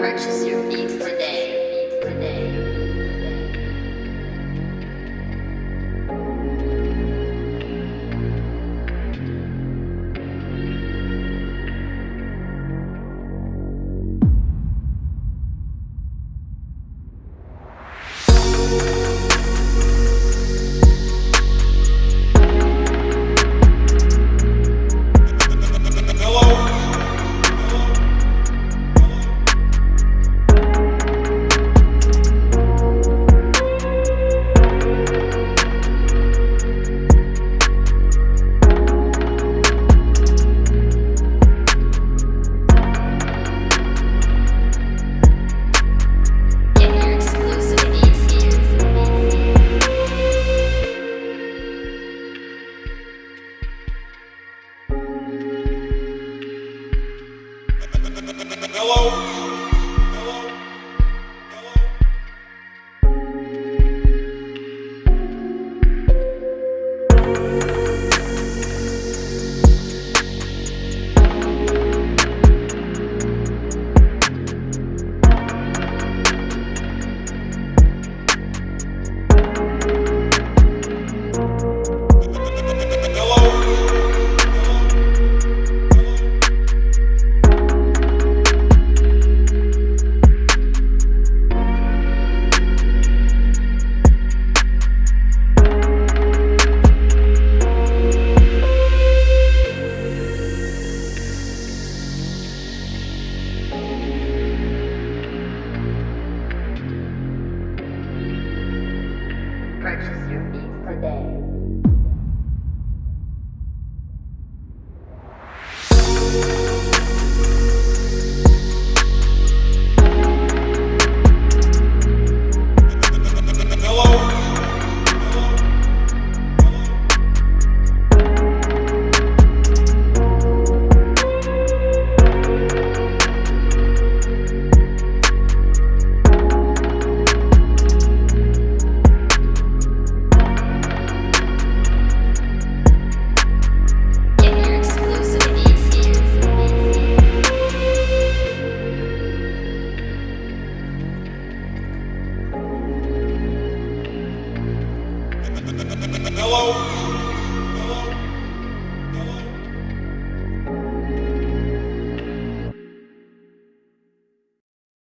purchase your beats Hello. Purchase your beats today. Get Hello?